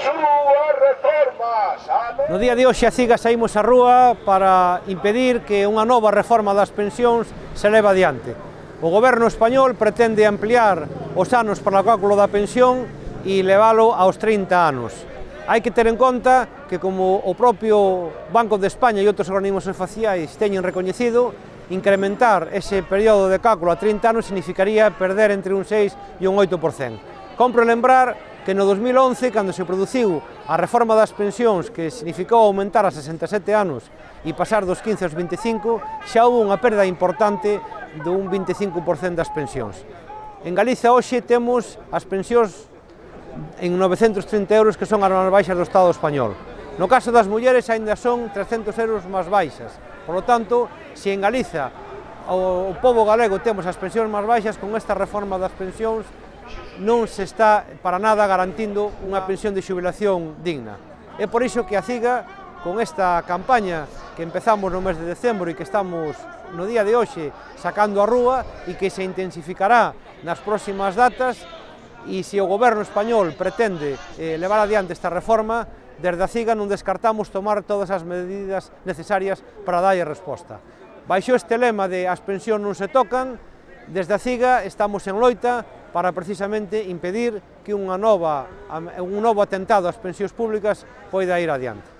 súa reforma. No día de hoxe a CIGA saímos á rúa para impedir que unha nova reforma das pensións se leva adiante. O goberno español pretende ampliar os anos para o cálculo da pensión e leválo aos 30 anos. Hai que ter en conta que como o propio Banco de España e outros organismos faciais teñen recoñecido, incrementar ese período de cálculo a 30 anos significaría perder entre un 6 e un 8%. Compro lembrar que no 2011, cando se produciu a reforma das pensións que significou aumentar a 67 anos e pasar dos 15 aos 25, xa houve unha perda importante dun 25% das pensións. En Galiza hoxe temos as pensións en 930 euros que son as máis baixas do Estado español. No caso das mulleres aínda son 300 euros máis baixas. Por lo tanto, se en Galiza o povo galego temos as pensións máis baixas, con esta reforma das pensións non se está para nada garantindo unha pensión de xubilación digna. É por iso que a CIGA, con esta campaña que empezamos no mes de decembro e que estamos no día de hoxe sacando a rúa e que se intensificará nas próximas datas, e se o goberno español pretende eh, levar adiante esta reforma, desde a CIGA non descartamos tomar todas as medidas necesarias para darlle resposta. Baixo este lema de as pensións non se tocan, desde a CIGA estamos en loita para precisamente impedir que unha nova, un novo atentado ás pensións públicas poida ir adiante.